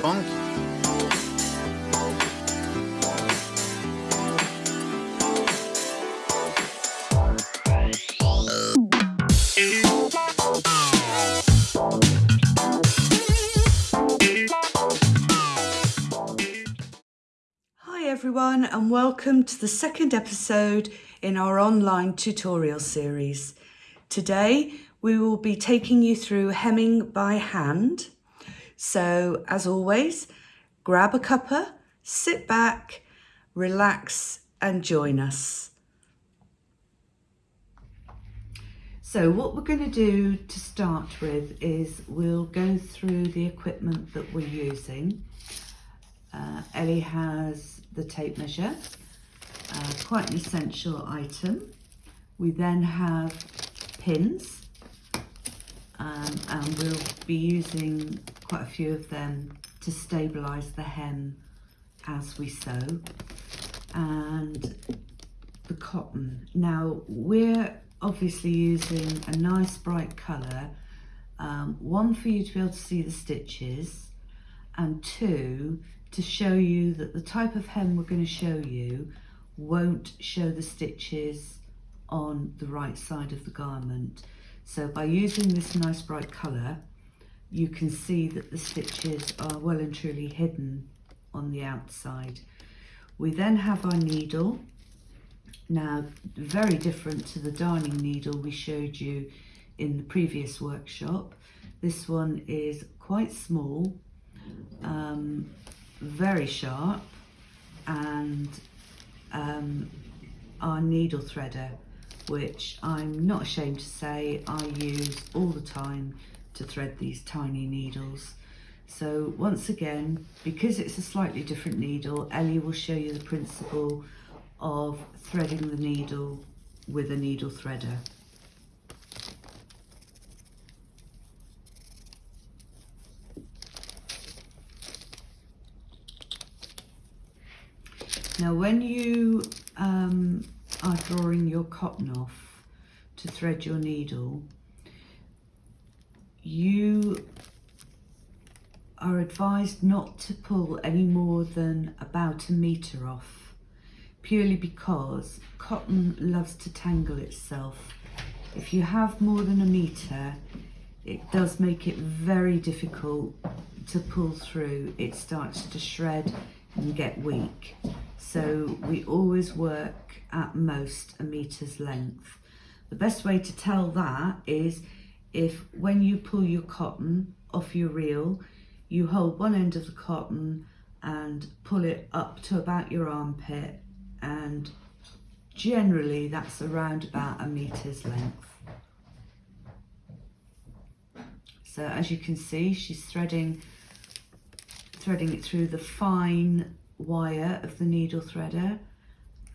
punk. Hi everyone and welcome to the second episode in our online tutorial series. Today we will be taking you through hemming by hand. So as always, grab a cuppa, sit back, relax and join us. So what we're going to do to start with is we'll go through the equipment that we're using. Uh, Ellie has the tape measure, uh, quite an essential item. We then have pins um, and we'll be using quite a few of them to stabilise the hem as we sew and the cotton. Now we're obviously using a nice bright colour, um, one for you to be able to see the stitches and two to show you that the type of hem we're going to show you won't show the stitches on the right side of the garment. So by using this nice bright colour, you can see that the stitches are well and truly hidden on the outside. We then have our needle. Now, very different to the darning needle we showed you in the previous workshop. This one is quite small, um, very sharp, and um, our needle threader which I'm not ashamed to say I use all the time to thread these tiny needles. So once again, because it's a slightly different needle, Ellie will show you the principle of threading the needle with a needle threader. Now when you um, are drawing your cotton off to thread your needle, you are advised not to pull any more than about a metre off, purely because cotton loves to tangle itself. If you have more than a metre, it does make it very difficult to pull through. It starts to shred and get weak. So we always work at most a metre's length. The best way to tell that is if when you pull your cotton off your reel, you hold one end of the cotton and pull it up to about your armpit and generally that's around about a metre's length. So as you can see, she's threading threading it through the fine wire of the needle threader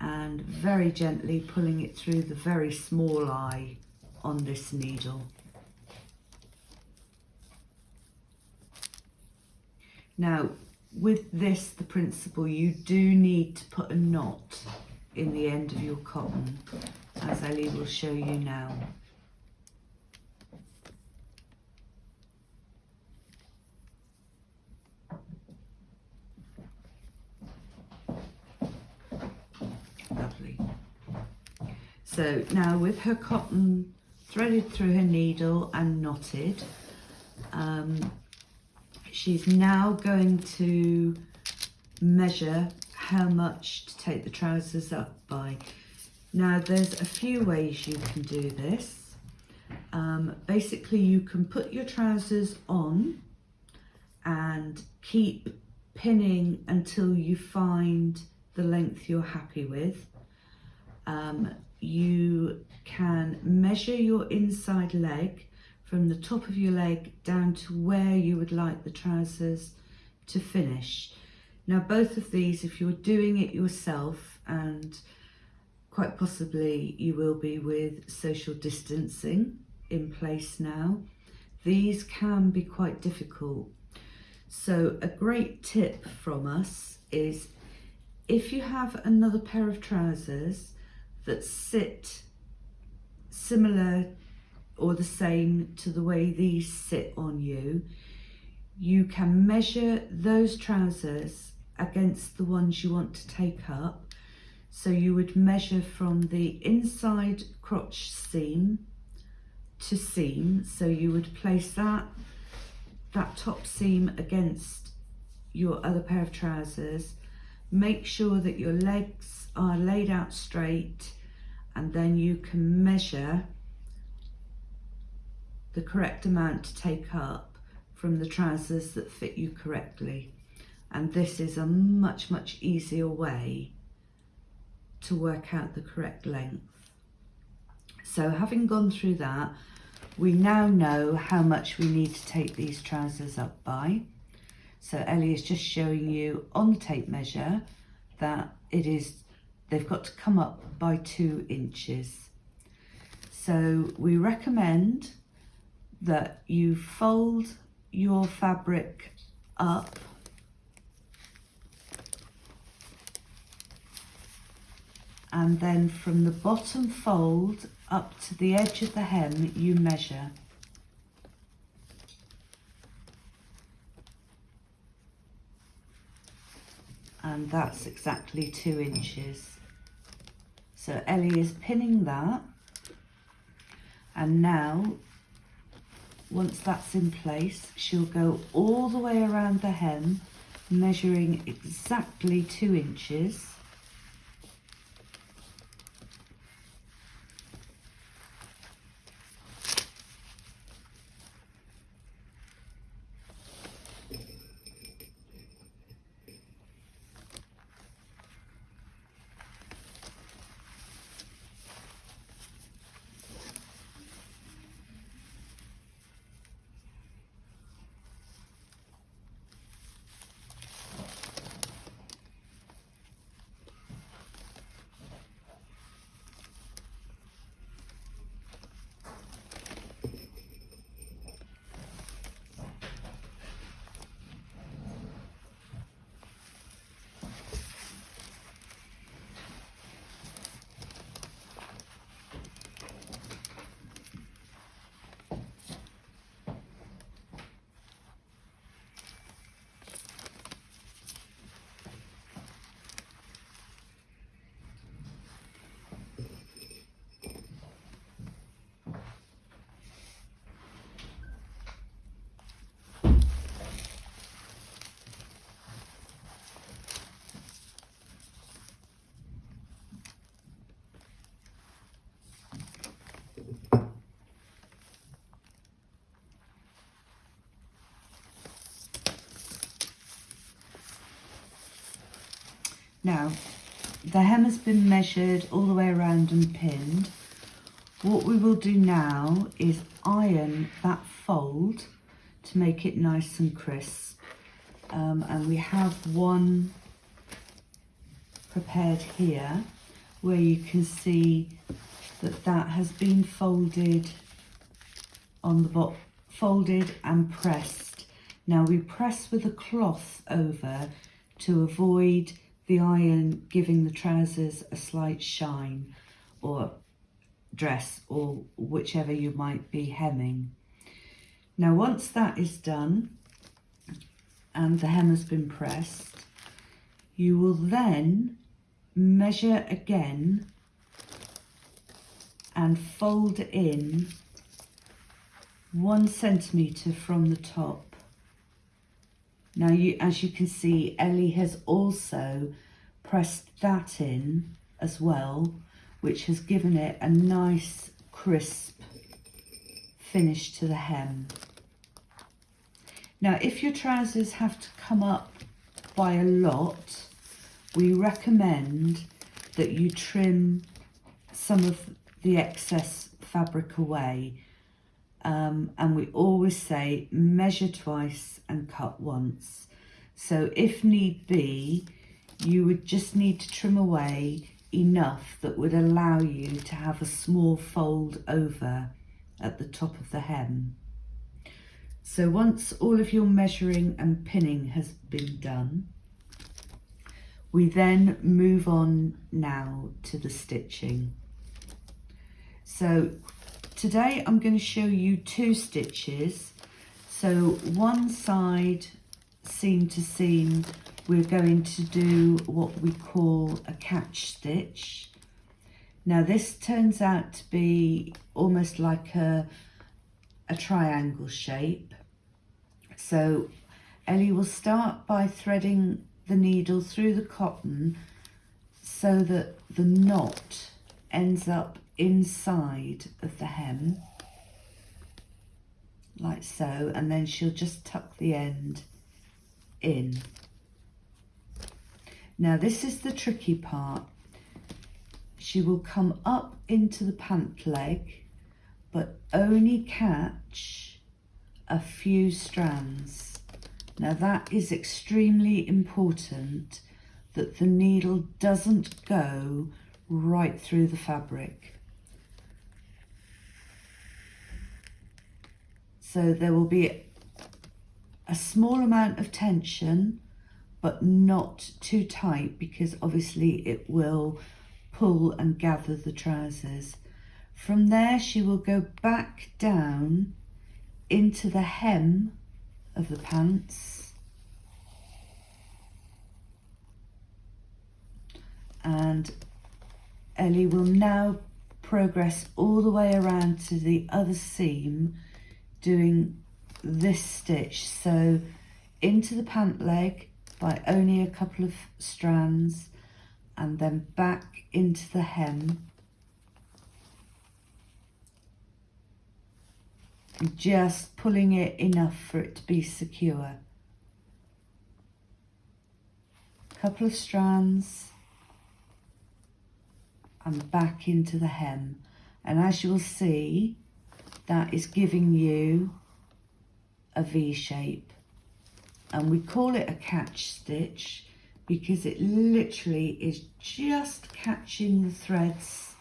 and very gently pulling it through the very small eye on this needle. Now with this the principle you do need to put a knot in the end of your cotton as Ellie will show you now. Lovely. So now with her cotton threaded through her needle and knotted, um, she's now going to measure how much to take the trousers up by. Now there's a few ways you can do this. Um, basically you can put your trousers on and keep pinning until you find the length you're happy with. Um, you can measure your inside leg from the top of your leg down to where you would like the trousers to finish. Now both of these, if you're doing it yourself and quite possibly you will be with social distancing in place now, these can be quite difficult. So a great tip from us is if you have another pair of trousers that sit similar or the same to the way these sit on you, you can measure those trousers against the ones you want to take up. So you would measure from the inside crotch seam to seam. So you would place that, that top seam against your other pair of trousers. Make sure that your legs are laid out straight and then you can measure the correct amount to take up from the trousers that fit you correctly. And this is a much, much easier way to work out the correct length. So having gone through that, we now know how much we need to take these trousers up by. So Ellie is just showing you on the tape measure that it is, they've got to come up by two inches. So we recommend that you fold your fabric up and then from the bottom fold up to the edge of the hem you measure. And that's exactly two inches. So Ellie is pinning that and now once that's in place she'll go all the way around the hem measuring exactly two inches Now, the hem has been measured all the way around and pinned. What we will do now is iron that fold to make it nice and crisp. Um, and we have one prepared here where you can see that that has been folded on the bottom, folded and pressed. Now we press with a cloth over to avoid the iron giving the trousers a slight shine or dress or whichever you might be hemming. Now once that is done and the hem has been pressed, you will then measure again and fold in one centimetre from the top now, you, as you can see, Ellie has also pressed that in as well, which has given it a nice crisp finish to the hem. Now, if your trousers have to come up by a lot, we recommend that you trim some of the excess fabric away um, and we always say measure twice and cut once. So if need be, you would just need to trim away enough that would allow you to have a small fold over at the top of the hem. So once all of your measuring and pinning has been done, we then move on now to the stitching. So Today I'm going to show you two stitches. So one side seam to seam we're going to do what we call a catch stitch. Now this turns out to be almost like a, a triangle shape. So Ellie will start by threading the needle through the cotton so that the knot ends up inside of the hem like so and then she'll just tuck the end in. Now this is the tricky part. She will come up into the pant leg but only catch a few strands. Now that is extremely important that the needle doesn't go right through the fabric. So there will be a small amount of tension but not too tight because obviously it will pull and gather the trousers. From there she will go back down into the hem of the pants and Ellie will now progress all the way around to the other seam doing this stitch. So into the pant leg by only a couple of strands and then back into the hem. Just pulling it enough for it to be secure. Couple of strands and back into the hem. And as you will see that is giving you a V shape and we call it a catch stitch because it literally is just catching the threads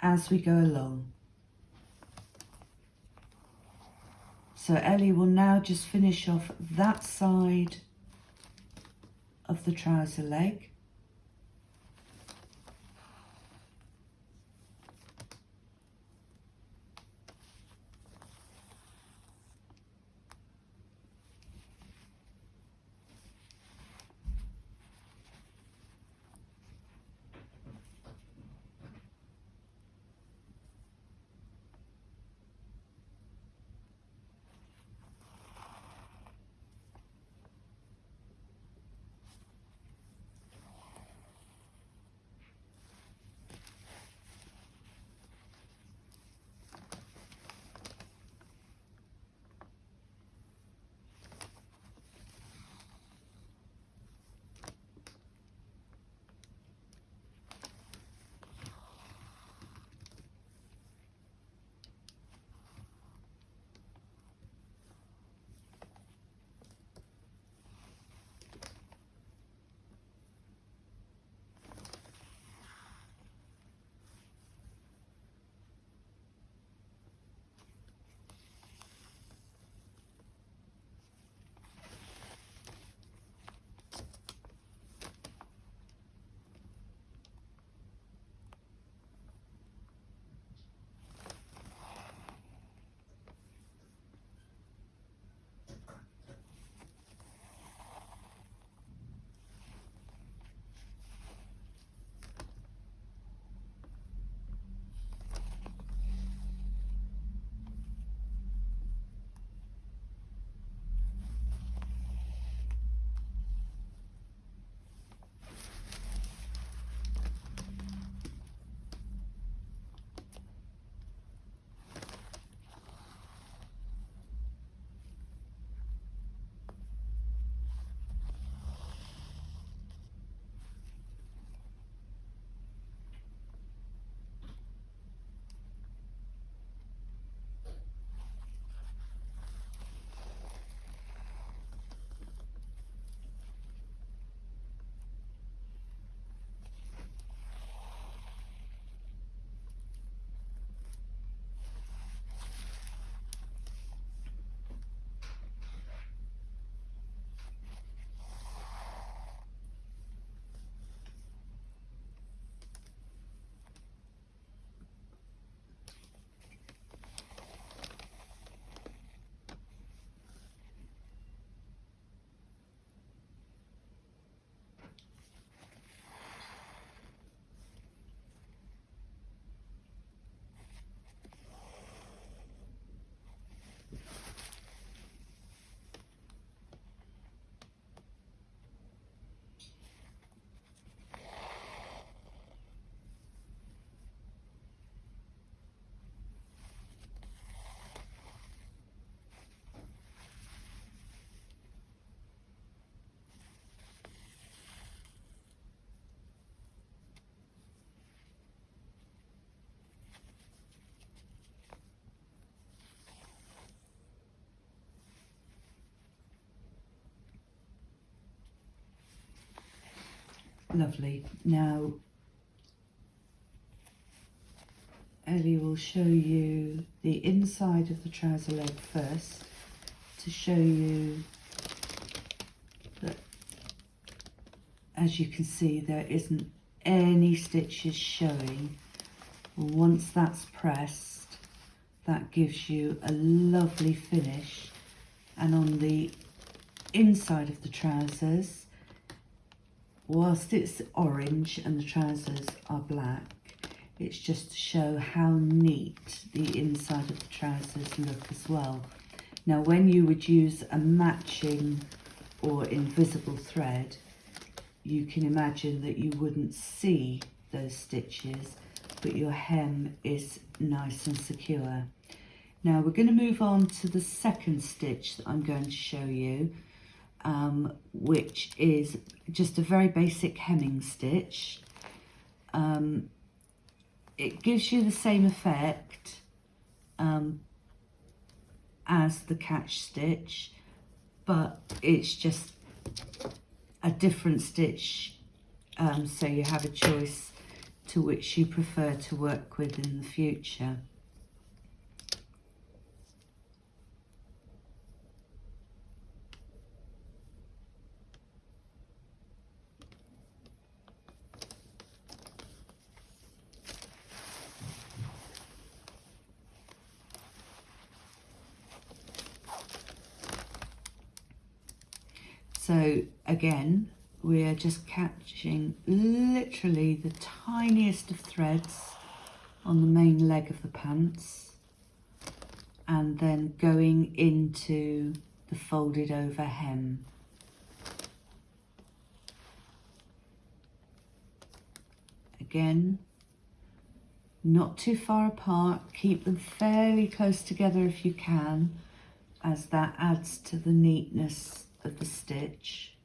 as we go along. So Ellie will now just finish off that side of the trouser leg Lovely. Now, Ellie will show you the inside of the trouser leg first to show you that as you can see there isn't any stitches showing. Once that's pressed that gives you a lovely finish and on the inside of the trousers whilst it's orange and the trousers are black it's just to show how neat the inside of the trousers look as well. Now when you would use a matching or invisible thread you can imagine that you wouldn't see those stitches but your hem is nice and secure. Now we're going to move on to the second stitch that I'm going to show you um, which is just a very basic hemming stitch. Um, it gives you the same effect um, as the catch stitch, but it's just a different stitch, um, so you have a choice to which you prefer to work with in the future. So again, we're just catching literally the tiniest of threads on the main leg of the pants and then going into the folded over hem. Again, not too far apart, keep them fairly close together if you can as that adds to the neatness of the stitch.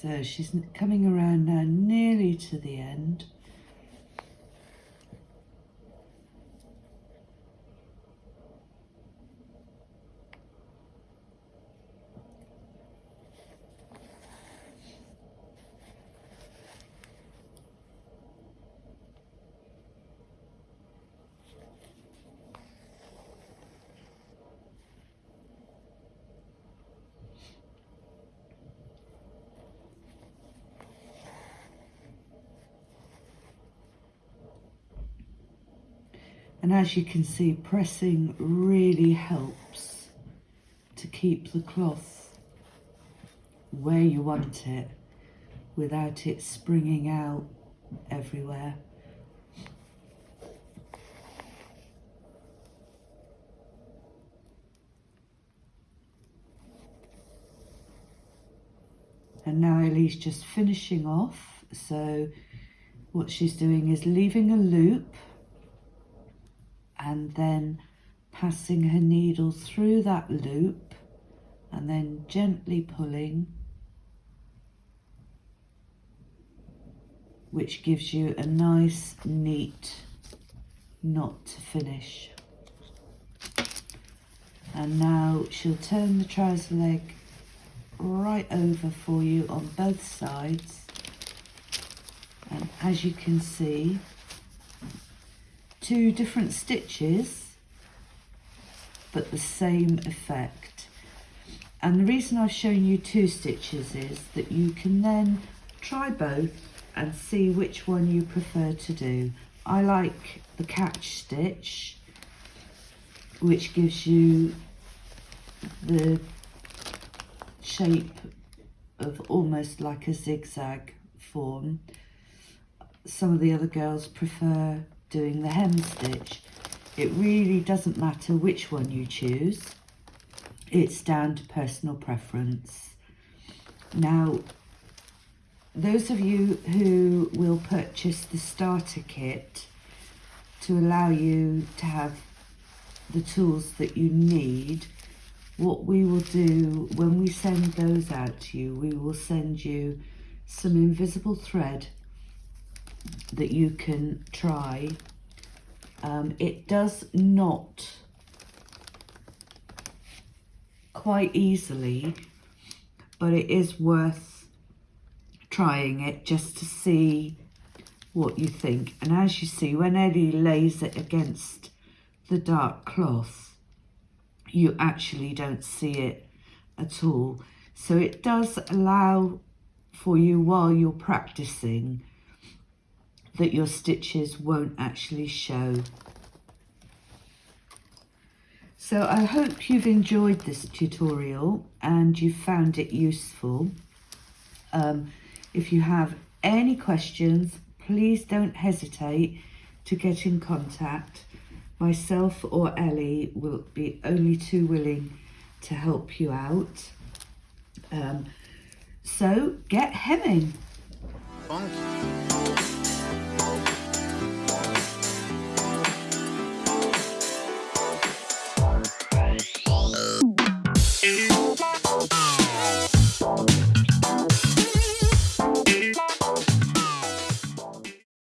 So she's coming around now nearly to the end. And as you can see, pressing really helps to keep the cloth where you want it without it springing out everywhere. And now Ellie's just finishing off. So what she's doing is leaving a loop and then passing her needle through that loop and then gently pulling which gives you a nice neat knot to finish. And now she'll turn the trouser leg right over for you on both sides. And as you can see two different stitches but the same effect and the reason I've shown you two stitches is that you can then try both and see which one you prefer to do. I like the catch stitch which gives you the shape of almost like a zigzag form. Some of the other girls prefer doing the hem stitch. It really doesn't matter which one you choose. It's down to personal preference. Now, those of you who will purchase the starter kit to allow you to have the tools that you need, what we will do when we send those out to you, we will send you some invisible thread that you can try. Um, it does knot quite easily, but it is worth trying it just to see what you think. And as you see, when Ellie lays it against the dark cloth, you actually don't see it at all. So it does allow for you while you're practicing that your stitches won't actually show. So I hope you've enjoyed this tutorial and you found it useful. Um, if you have any questions, please don't hesitate to get in contact. Myself or Ellie will be only too willing to help you out. Um, so get hemming. Funky.